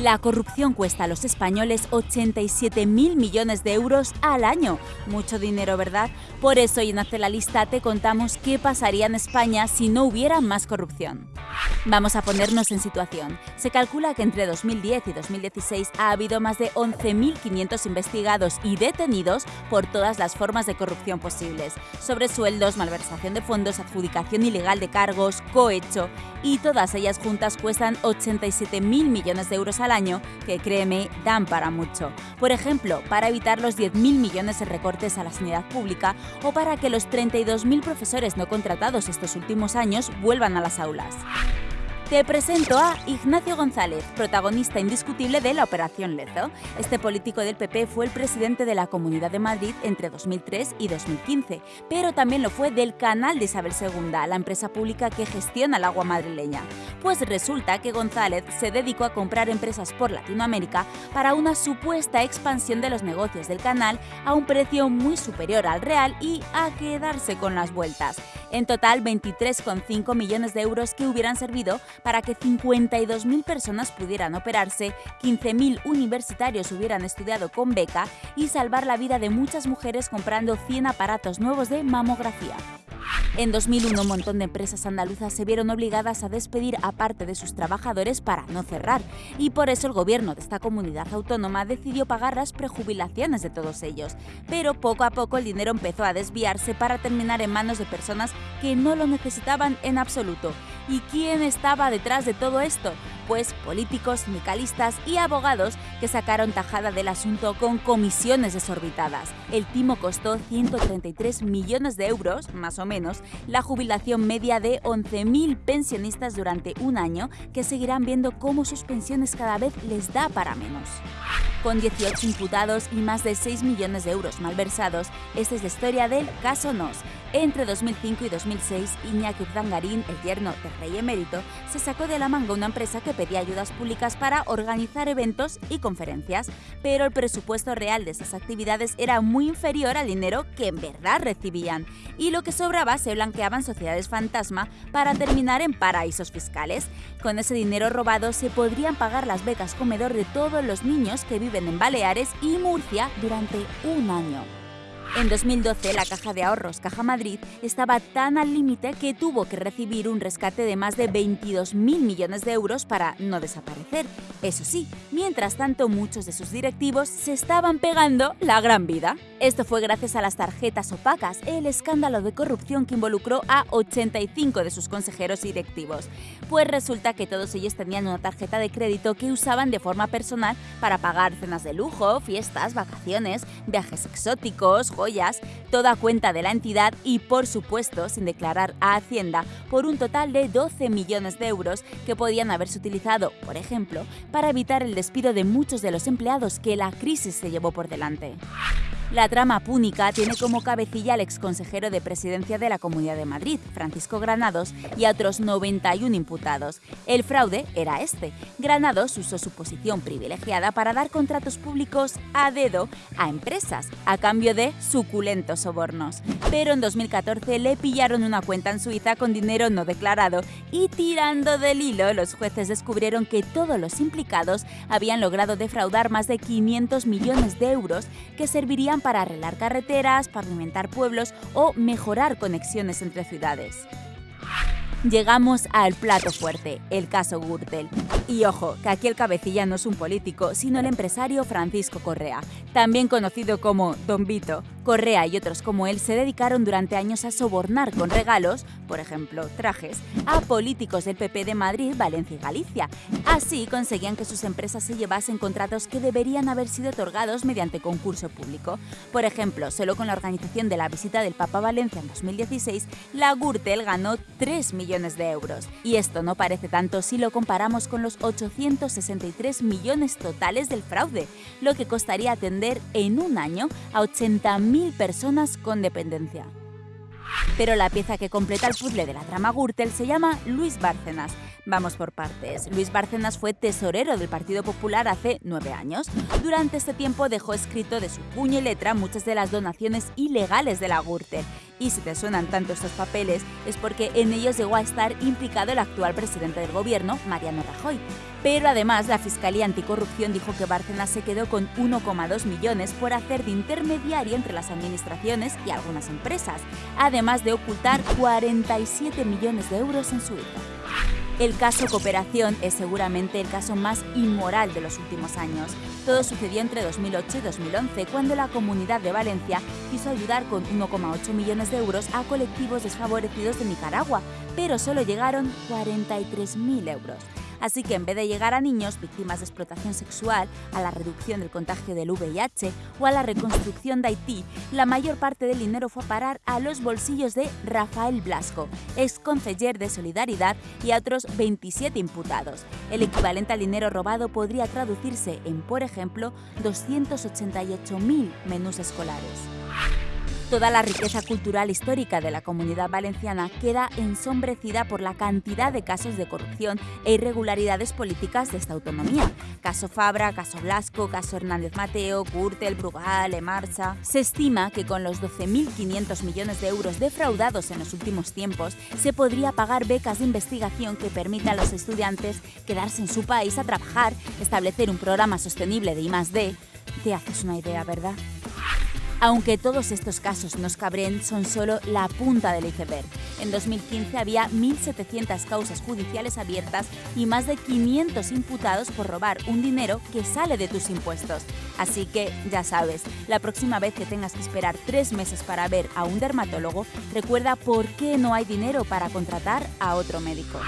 La corrupción cuesta a los españoles 87.000 millones de euros al año. Mucho dinero, ¿verdad? Por eso hoy en Hace la Lista te contamos qué pasaría en España si no hubiera más corrupción. Vamos a ponernos en situación. Se calcula que entre 2010 y 2016 ha habido más de 11.500 investigados y detenidos por todas las formas de corrupción posibles. Sobre sueldos, malversación de fondos, adjudicación ilegal de cargos, cohecho y todas ellas juntas cuestan 87.000 millones de euros al año, que créeme, dan para mucho. Por ejemplo, para evitar los 10.000 millones de recortes a la sanidad pública o para que los 32.000 profesores no contratados estos últimos años vuelvan a las aulas. Te presento a Ignacio González, protagonista indiscutible de la Operación Lezo. Este político del PP fue el presidente de la Comunidad de Madrid entre 2003 y 2015, pero también lo fue del Canal de Isabel II, la empresa pública que gestiona el agua madrileña. Pues resulta que González se dedicó a comprar empresas por Latinoamérica para una supuesta expansión de los negocios del canal a un precio muy superior al real y a quedarse con las vueltas. En total, 23,5 millones de euros que hubieran servido para que 52.000 personas pudieran operarse, 15.000 universitarios hubieran estudiado con beca y salvar la vida de muchas mujeres comprando 100 aparatos nuevos de mamografía. En 2001 un montón de empresas andaluzas se vieron obligadas a despedir a parte de sus trabajadores para no cerrar y por eso el gobierno de esta comunidad autónoma decidió pagar las prejubilaciones de todos ellos. Pero poco a poco el dinero empezó a desviarse para terminar en manos de personas que no lo necesitaban en absoluto. ¿Y quién estaba detrás de todo esto? Pues políticos, sindicalistas y abogados que sacaron tajada del asunto con comisiones desorbitadas. El timo costó 133 millones de euros, más o menos, la jubilación media de 11.000 pensionistas durante un año que seguirán viendo cómo sus pensiones cada vez les da para menos. Con 18 imputados y más de 6 millones de euros malversados, esta es la historia del caso NOS. Entre 2005 y 2006, Iñaki Urdangarín, el yerno del rey emérito, se sacó de la manga una empresa que pedía ayudas públicas para organizar eventos y conferencias, pero el presupuesto real de esas actividades era muy inferior al dinero que en verdad recibían, y lo que sobraba se blanqueaban sociedades fantasma para terminar en paraísos fiscales. Con ese dinero robado se podrían pagar las becas comedor de todos los niños que viven en Baleares y Murcia durante un año. En 2012, la Caja de Ahorros Caja Madrid estaba tan al límite que tuvo que recibir un rescate de más de 22.000 millones de euros para no desaparecer. Eso sí, mientras tanto muchos de sus directivos se estaban pegando la gran vida. Esto fue gracias a las tarjetas opacas, el escándalo de corrupción que involucró a 85 de sus consejeros directivos. Pues resulta que todos ellos tenían una tarjeta de crédito que usaban de forma personal para pagar cenas de lujo, fiestas, vacaciones, viajes exóticos, joyas, toda cuenta de la entidad y, por supuesto, sin declarar a Hacienda, por un total de 12 millones de euros que podían haberse utilizado, por ejemplo, para evitar el despido de muchos de los empleados que la crisis se llevó por delante. La trama púnica tiene como cabecilla al exconsejero de presidencia de la Comunidad de Madrid, Francisco Granados, y a otros 91 imputados. El fraude era este. Granados usó su posición privilegiada para dar contratos públicos a dedo a empresas, a cambio de suculentos sobornos. Pero en 2014 le pillaron una cuenta en Suiza con dinero no declarado y tirando del hilo, los jueces descubrieron que todos los implicados habían logrado defraudar más de 500 millones de euros que servirían para arreglar carreteras, pavimentar pueblos o mejorar conexiones entre ciudades. Llegamos al plato fuerte, el caso Gürtel. Y ojo, que aquí el cabecilla no es un político, sino el empresario Francisco Correa, también conocido como Don Vito. Correa y otros como él se dedicaron durante años a sobornar con regalos, por ejemplo, trajes, a políticos del PP de Madrid, Valencia y Galicia. Así conseguían que sus empresas se llevasen contratos que deberían haber sido otorgados mediante concurso público. Por ejemplo, solo con la organización de la visita del Papa Valencia en 2016, la Gürtel ganó 3 millones de euros. Y esto no parece tanto si lo comparamos con los 863 millones totales del fraude, lo que costaría atender en un año a 80.000 personas con dependencia. Pero la pieza que completa el puzzle de la trama Gürtel se llama Luis Bárcenas. Vamos por partes. Luis Bárcenas fue tesorero del Partido Popular hace nueve años. Durante este tiempo dejó escrito de su puño y letra muchas de las donaciones ilegales de la Gürtel. Y si te suenan tanto estos papeles es porque en ellos llegó a estar implicado el actual presidente del gobierno, Mariano Rajoy. Pero además la Fiscalía Anticorrupción dijo que Bárcenas se quedó con 1,2 millones por hacer de intermediario entre las administraciones y algunas empresas, además de ocultar 47 millones de euros en su hija. El caso Cooperación es seguramente el caso más inmoral de los últimos años. Todo sucedió entre 2008 y 2011, cuando la Comunidad de Valencia quiso ayudar con 1,8 millones de euros a colectivos desfavorecidos de Nicaragua, pero solo llegaron 43.000 euros. Así que en vez de llegar a niños víctimas de explotación sexual, a la reducción del contagio del VIH o a la reconstrucción de Haití, la mayor parte del dinero fue a parar a los bolsillos de Rafael Blasco, ex de Solidaridad y a otros 27 imputados. El equivalente al dinero robado podría traducirse en, por ejemplo, 288.000 menús escolares. Toda la riqueza cultural histórica de la comunidad valenciana queda ensombrecida por la cantidad de casos de corrupción e irregularidades políticas de esta autonomía. Caso Fabra, caso Blasco, caso Hernández Mateo, Gürtel, Brugal, Emarcha... Se estima que con los 12.500 millones de euros defraudados en los últimos tiempos, se podría pagar becas de investigación que permitan a los estudiantes quedarse en su país a trabajar, establecer un programa sostenible de I+.D. Te haces una idea, ¿verdad? Aunque todos estos casos nos cabren, son solo la punta del iceberg. En 2015 había 1.700 causas judiciales abiertas y más de 500 imputados por robar un dinero que sale de tus impuestos. Así que, ya sabes, la próxima vez que tengas que esperar tres meses para ver a un dermatólogo, recuerda por qué no hay dinero para contratar a otro médico.